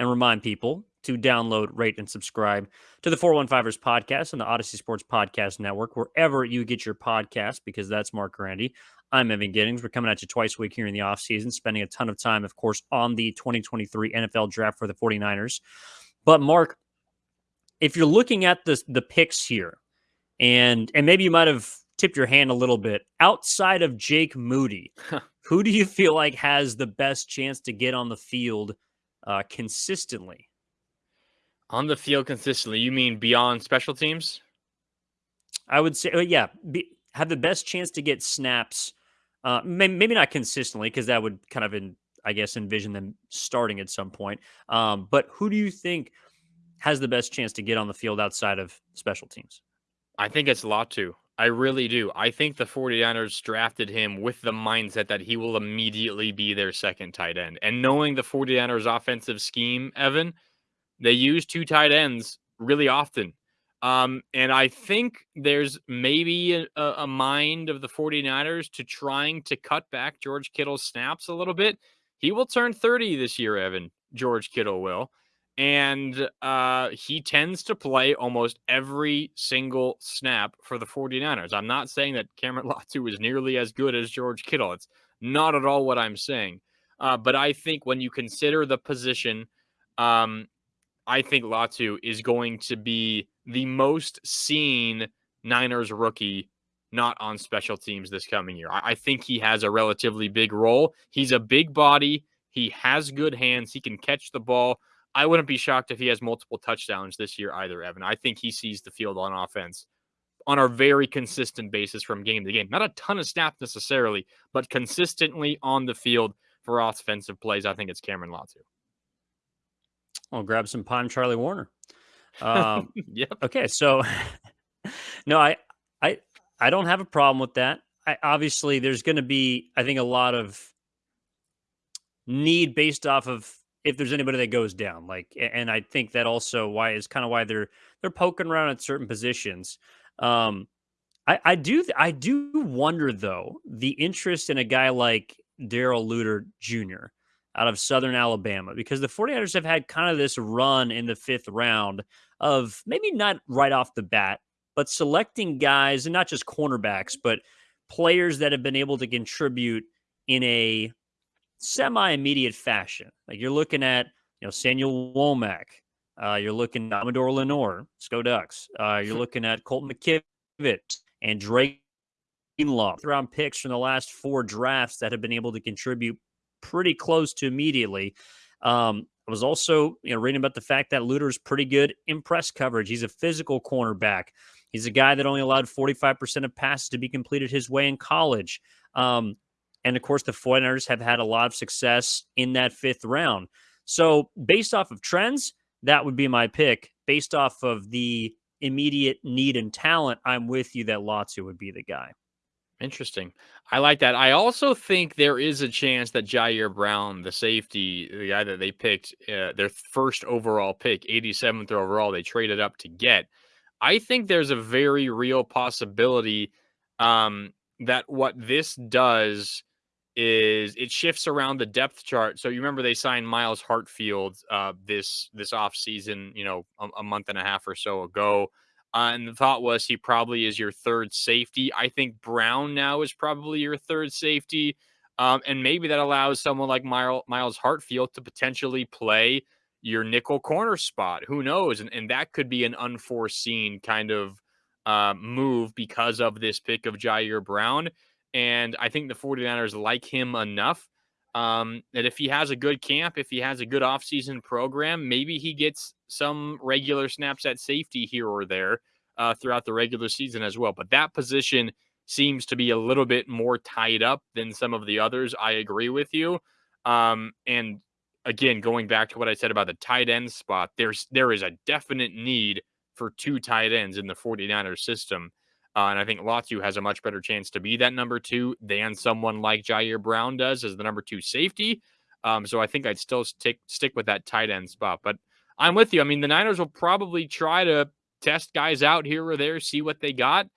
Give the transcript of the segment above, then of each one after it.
and remind people to download, rate, and subscribe to the 415ers podcast and the Odyssey Sports Podcast Network, wherever you get your podcast, because that's Mark Grandi. I'm Evan Giddings. We're coming at you twice a week here in the offseason, spending a ton of time, of course, on the 2023 NFL draft for the 49ers. But Mark, if you're looking at the the picks here, and and maybe you might have tipped your hand a little bit outside of Jake Moody, who do you feel like has the best chance to get on the field uh, consistently? On the field consistently, you mean beyond special teams? I would say, uh, yeah, be, have the best chance to get snaps. Uh, maybe, maybe not consistently because that would kind of, in, I guess, envision them starting at some point. Um, but who do you think has the best chance to get on the field outside of special teams? I think it's Latu. I really do. I think the 49ers drafted him with the mindset that he will immediately be their second tight end. And knowing the 49ers offensive scheme, Evan, they use two tight ends really often. Um, and I think there's maybe a, a, mind of the 49ers to trying to cut back George Kittle's snaps a little bit. He will turn 30 this year, Evan. George Kittle will and uh, he tends to play almost every single snap for the 49ers. I'm not saying that Cameron Latu is nearly as good as George Kittle. It's not at all what I'm saying. Uh, but I think when you consider the position, um, I think Latu is going to be the most seen Niners rookie not on special teams this coming year. I, I think he has a relatively big role. He's a big body. He has good hands. He can catch the ball. I wouldn't be shocked if he has multiple touchdowns this year either, Evan. I think he sees the field on offense on a very consistent basis from game to game. Not a ton of snaps necessarily, but consistently on the field for offensive plays. I think it's Cameron Latu. I'll grab some Pine Charlie Woerner. Um, yep. Okay, so no, I, I, I don't have a problem with that. I, obviously, there's going to be, I think, a lot of need based off of if there's anybody that goes down. Like, and I think that also why is kind of why they're they're poking around at certain positions. Um, I, I do I do wonder though the interest in a guy like Darrell Luter Jr. out of Southern Alabama because the 49ers have had kind of this run in the fifth round of maybe not right off the bat, but selecting guys and not just cornerbacks, but players that have been able to contribute in a semi immediate fashion. Like you're looking at, you know, Samuel Womack, uh, you're looking at Amador Lenoir, Sco Ducks, uh, you're looking at Colton McKivitz and Drake Law, round picks from the last four drafts that have been able to contribute pretty close to immediately. Um, I was also, you know, reading about the fact that Luter's pretty good in press coverage. He's a physical cornerback. He's a guy that only allowed 45% of passes to be completed his way in college. Um, and of course, the 49ers have had a lot of success in that fifth round. So, based off of trends, that would be my pick. Based off of the immediate need and talent, I'm with you that Latu would be the guy. Interesting. I like that. I also think there is a chance that Ji'Ayir Brown, the safety, the guy that they picked, uh, their first overall pick, 87th overall, they traded up to get. I think there's a very real possibility um, that what this does is it shifts around the depth chart. So you remember they signed Myles Hartsfield uh, this this off season, you know, a, a, month and a half or so ago. Uh, and the thought was he probably is your third safety. I think Brown now is probably your third safety. Um, and maybe that allows someone like Miles, Myles Hartsfield to potentially play your nickel corner spot. Who knows? And, and that could be an unforeseen kind of uh, move because of this pick of Ji'Ayir Brown. And I think the 49ers like him enough um, that if he has a good camp, if he has a good offseason program, maybe he gets some regular snaps at safety here or there uh, throughout the regular season as well. But that position seems to be a little bit more tied up than some of the others. I agree with you. Um, and again, going back to what I said about the tight end spot, there's there is a definite need for two tight ends in the 49ers system. Uh, and I think Latu has a much better chance to be that number two than someone like Ji'Ayir Brown does as the number two safety. Um, so I think I'd still stick stick with that tight end spot. But I'm with you. I mean, the Niners will probably try to test guys out here or there, see what they got,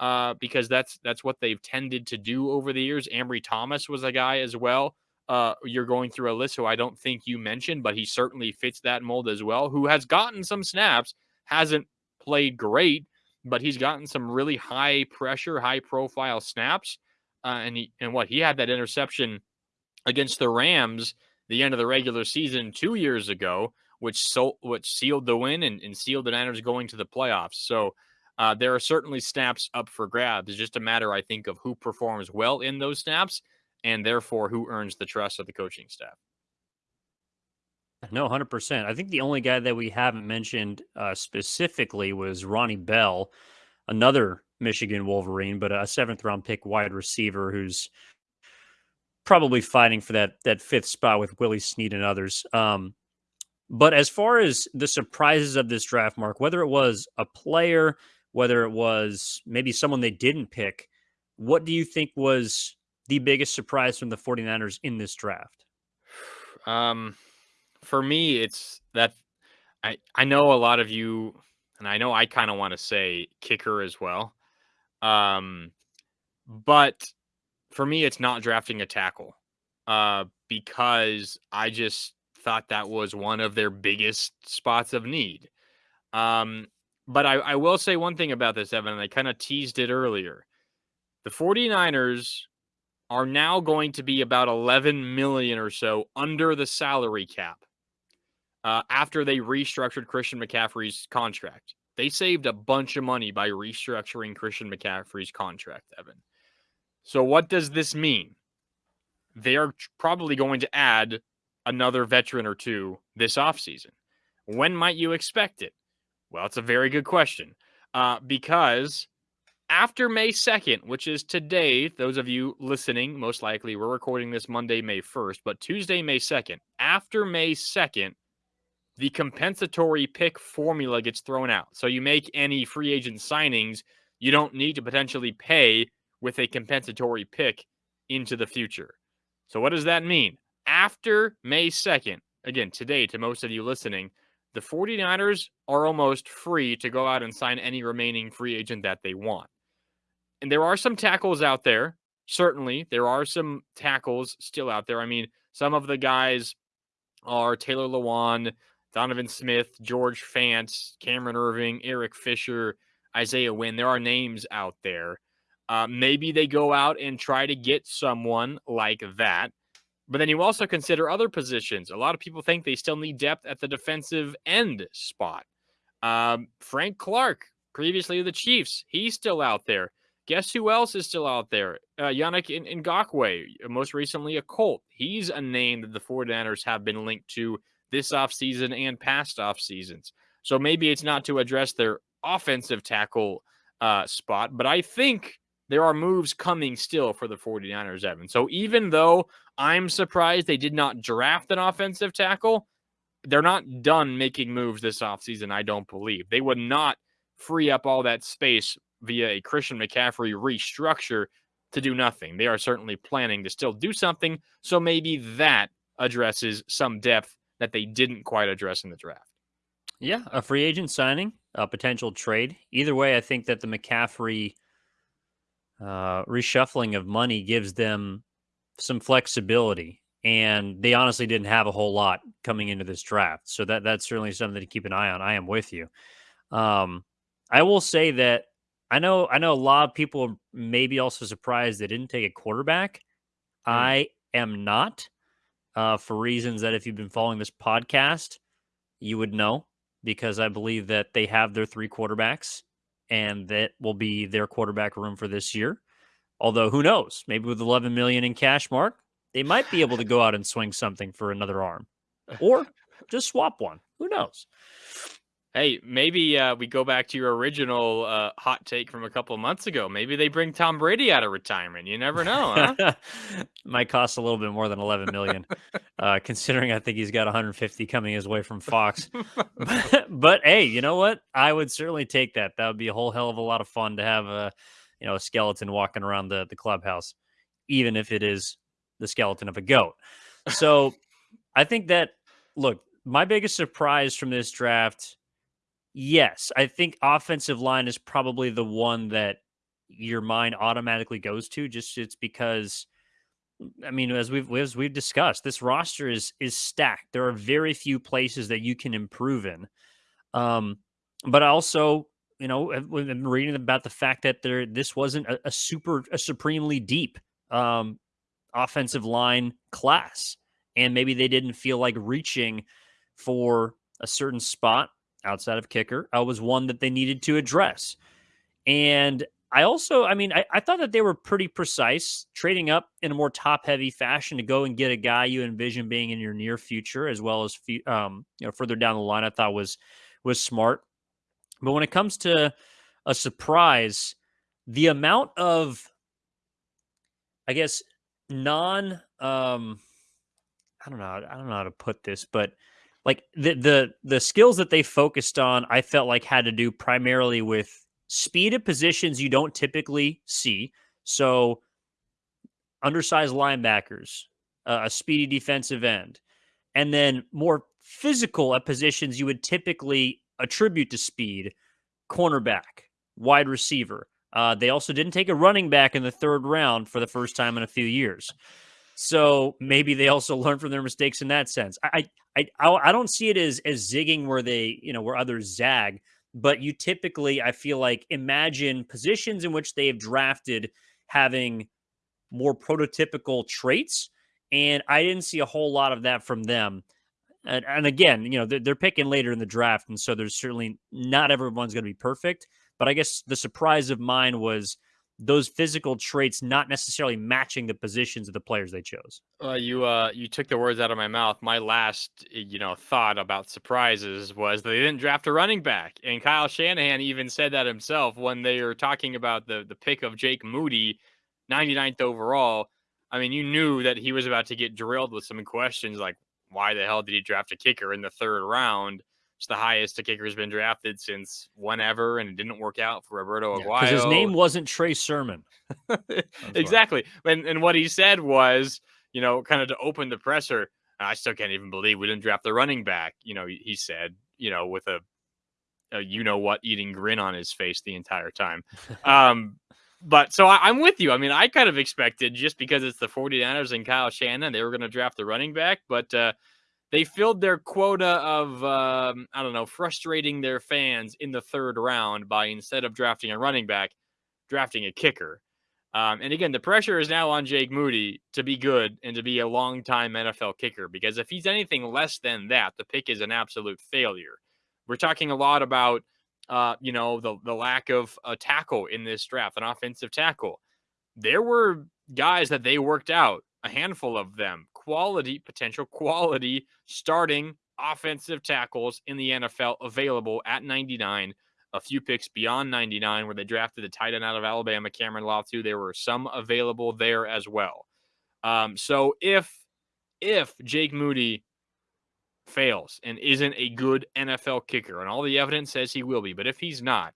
uh, because that's that's what they've tended to do over the years. Ambry Thomas was a guy as well uh, you're going through a list who I don't think you mentioned, but he certainly fits that mold as well. Who has gotten some snaps, hasn't played great, but he's gotten some really high pressure, high profile snaps. Uh, and he, and what he had that interception against the Rams the end of the regular season two years ago, which so which sealed the win and, and sealed the Niners going to the playoffs. So uh, there are certainly snaps up for grabs. It's just a matter, I think, of who performs well in those snaps and therefore who earns the trust of the coaching staff. No, 100%. I think the only guy that we haven't mentioned uh, specifically was Ronnie Bell, another Michigan Wolverine, but a seventh round pick wide receiver who's probably fighting for that that fifth spot with Willie Snead and others. Um, but as far as the surprises of this draft, Mark, whether it was a player, whether it was maybe someone they didn't pick, what do you think was the biggest surprise from the 49ers in this draft? Um, for me, it's that I I know a lot of you, and I know I kind of want to say kicker as well. Um, but for me, it's not drafting a tackle, uh, because I just thought that was one of their biggest spots of need. Um, but I, I will say one thing about this, Evan, and I kind of teased it earlier. The 49ers are now going to be about 11 million or so under the salary cap uh, after they restructured Christian McCaffrey's contract. They saved a bunch of money by restructuring Christian McCaffrey's contract, Evan. So, what does this mean? They are probably going to add another veteran or two this offseason. When might you expect it? Well, it's a very good question uh, because after May 2nd, which is today, those of you listening, most likely we're recording this Monday, May 1st, but Tuesday, May 2nd, after May 2nd, the compensatory pick formula gets thrown out. So you make any free agent signings, you don't need to potentially pay with a compensatory pick into the future. So, what does that mean? After May 2nd, again, today, to most of you listening, the 49ers are almost free to go out and sign any remaining free agent that they want. And there are some tackles out there. Certainly, there are some tackles still out there. I mean, some of the guys are Taylor Lewan, Donovan Smith, George Fant, Cameron Erving, Eric Fisher, Isaiah Wynn. There are names out there. Uh, maybe they go out and try to get someone like that. But then you also consider other positions. A lot of people think they still need depth at the defensive end spot. Um, Frank Clark, previously the Chiefs, he's still out there. Guess who else is still out there? Uh, Yannick Ngakoue, most recently a Colt. He's a name that the 49ers have been linked to this offseason and past off seasons. So maybe it's not to address their offensive tackle uh, spot, but I think there are moves coming still for the 49ers, Evan. So even though I'm surprised they did not draft an offensive tackle, they're not done making moves this offseason, I don't believe. They would not free up all that space via a Christian McCaffrey restructure to do nothing. They are certainly planning to still do something. So maybe that addresses some depth that they didn't quite address in the draft. Yeah, a free agent signing, a potential trade. Either way, I think that the McCaffrey uh, reshuffling of money gives them some flexibility. And they honestly didn't have a whole lot coming into this draft. So that that's certainly something to keep an eye on. I am with you. Um, I will say that I know I know a lot of people may be also surprised they didn't take a quarterback. Mm. I am not, uh, for reasons that if you've been following this podcast, you would know because I believe that they have their three quarterbacks and that will be their quarterback room for this year. Although who knows? Maybe with 11 million in cash mark, they might be able to go out and swing something for another arm or just swap one. Who knows? Hey, maybe uh, we go back to your original uh, hot take from a couple of months ago. Maybe they bring Tom Brady out of retirement. You never know, huh? Might cost a little bit more than 11 million, uh, considering I think he's got 150 coming his way from Fox. but, but, hey, you know what? I would certainly take that. That would be a whole hell of a lot of fun to have a, you know, a skeleton walking around the the clubhouse, even if it is the skeleton of a goat. So, I think that look, my biggest surprise from this draft Yes, I think offensive line is probably the one that your mind automatically goes to. Just it's because I mean, as we've as we've discussed, this roster is is stacked. There are very few places that you can improve in. Um, but also, you know, I've been reading about the fact that there this wasn't a, a super a supremely deep um, offensive line class, and maybe they didn't feel like reaching for a certain spot outside of kicker uh, was one that they needed to address. And I also, I mean, I, I, thought that they were pretty precise, trading up in a more top heavy fashion to go and get a guy you envision being in your near future, as well as um, you know further down the line. I thought was was smart. But when it comes to a surprise, the amount of, I guess, non, um, I don't know, I don't know how to put this, but like the the the skills that they focused on, I felt like had to do primarily with speed of positions you don't typically see. So undersized linebackers, uh, a speedy defensive end, and then more physical at positions you would typically attribute to speed, cornerback, wide receiver. Uh, they also didn't take a running back in the third round for the first time in a few years. So maybe they also learn from their mistakes in that sense. I, I, I, don't see it as as zigging where they, you know, where others zag, but you typically, I feel like, imagine positions in which they have drafted having more prototypical traits, and I didn't see a whole lot of that from them. And, and again, you know, they're, they're picking later in the draft, and so there's certainly not everyone's going to be perfect. But I guess the surprise of mine was those physical traits not necessarily matching the positions of the players they chose. Uh, you uh, you took the words out of my mouth. My last you know thought about surprises was they didn't draft a running back, and Kyle Shanahan even said that himself when they were talking about the the pick of Jake Moody, 99th overall. I mean, you knew that he was about to get drilled with some questions like, why the hell did he draft a kicker in the third round? It's the highest a kicker has been drafted since whenever, and it didn't work out for Roberto yeah, Aguayo. his name wasn't Trey Sermon. exactly. And, and what he said was, you know, kind of to open the presser, I still can't even believe we didn't draft the running back. You know, he said, you know, with a, a you know what eating grin on his face the entire time. Um, but so I, am with you. I mean, I kind of expected just because it's the 49ers and Kyle Shanahan, they were going to draft the running back, but uh, they filled their quota of um, I don't know, frustrating their fans in the third round by instead of drafting a running back, drafting a kicker. Um, and again, the pressure is now on Jake Moody to be good and to be a long-time NFL kicker because if he's anything less than that, the pick is an absolute failure. We're talking a lot about, uh, you know, the the lack of a tackle in this draft, an offensive tackle. There were guys that they worked out, a handful of them, quality, potential quality starting offensive tackles in the NFL available at 99. A few picks beyond 99 where they drafted the tight end out of Alabama, Cameron Latu. There were some available there as well. Um, so if if Jake Moody fails and isn't a good NFL kicker, and all the evidence says he will be, but if he's not,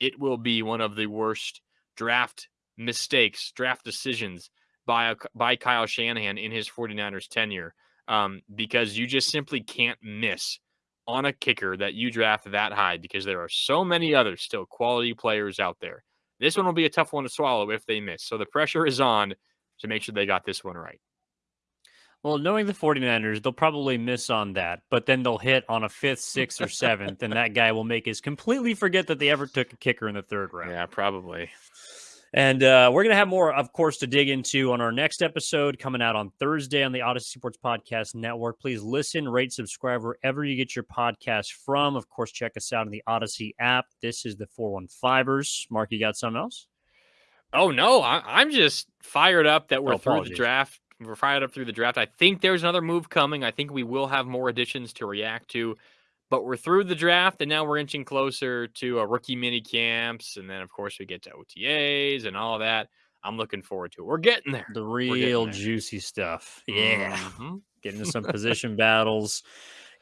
it will be one of the worst draft mistakes, draft decisions by, by Kyle Shanahan in his 49ers tenure um, because you just simply can't miss on a kicker that you draft that high because there are so many other still quality players out there. This one will be a tough one to swallow if they miss. So the pressure is on to make sure they got this one right. Well, knowing the 49ers, they'll probably miss on that, but then they'll hit on a fifth, sixth, or seventh, and that guy will make us completely forget that they ever took a kicker in the third round. Yeah, probably. And uh, we're going to have more, of course, to dig into on our next episode coming out on Thursday on the Odyssey Sports Podcast Network. Please listen, rate, subscribe wherever you get your podcast from. Of course, check us out on the Odyssey app. This is the 415ers. Mark, you got something else? Oh, no. I- am just fired up that we're oh, through the draft. We're fired up through the draft. I think there's another move coming. I think we will have more additions to react to. But we're through the draft, and now we're inching closer to a rookie mini camps, and then of course we get to OTAs and all that. I'm looking forward to it. We're getting there. The real there. juicy stuff. Yeah. Mm-hmm. Getting into some position battles,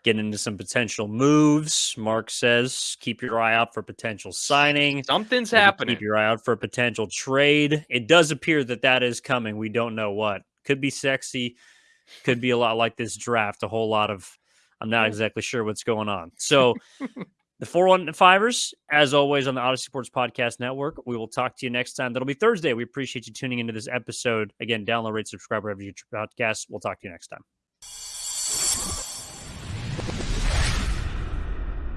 getting into some potential moves. Mark says, keep your eye out for potential signing. Something's Maybe happening. Keep your eye out for a potential trade. It does appear that that is coming. We don't know what. Could be sexy. Could be a lot like this draft. A whole lot of I'm not exactly sure what's going on. So the 415ers, as always, on the Odyssey Sports Podcast Network. We will talk to you next time. That'll be Thursday. We appreciate you tuning into this episode. Again, download, rate, subscribe wherever you podcasts. We'll talk to you next time.